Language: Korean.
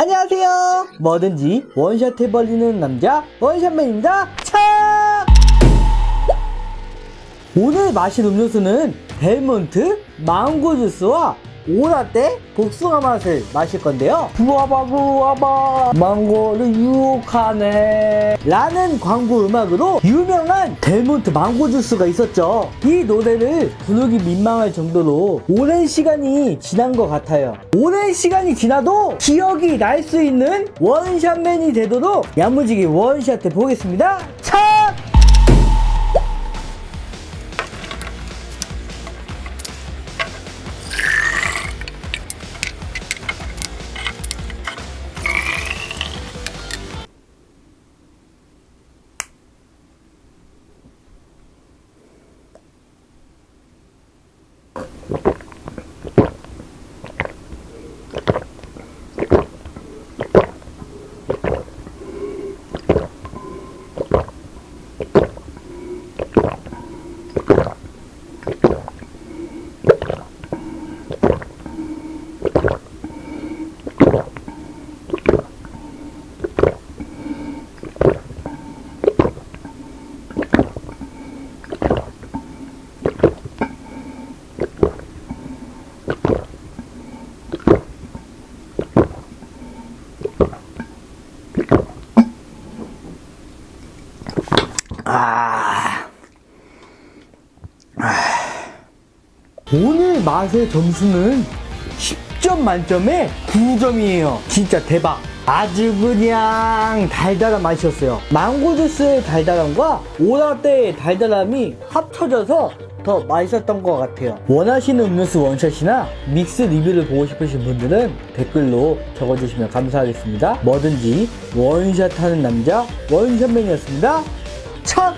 안녕하세요. 뭐든지 원샷 해버리는 남자 원샷맨입니다. 참! 오늘 마실 음료수는 델몬트 망고 주스와 오라떼 복숭아 맛을 마실 건데요. 부어봐 부어봐 망고를 유혹하네 라는 광고 음악으로 유명한 델몬트 망고 주스가 있었죠. 이 노래를 부르기 민망할 정도로 오랜 시간이 지난 것 같아요. 오랜 시간이 지나도 기억이 날 수 있는 원샷맨이 되도록 야무지게 원샷 해 보겠습니다. 차! 아. 아. 오늘 맛의 점수는 10점 만점에 9점이에요. 진짜 대박. 아주 그냥 달달한 맛이었어요. 망고 주스의 달달함과 오라떼의 달달함이 합쳐져서 더 맛있었던 것 같아요. 원하시는 음료수 원샷이나 믹스 리뷰를 보고 싶으신 분들은 댓글로 적어주시면 감사하겠습니다. 뭐든지 원샷 하는 남자 원샷맨이었습니다. 첫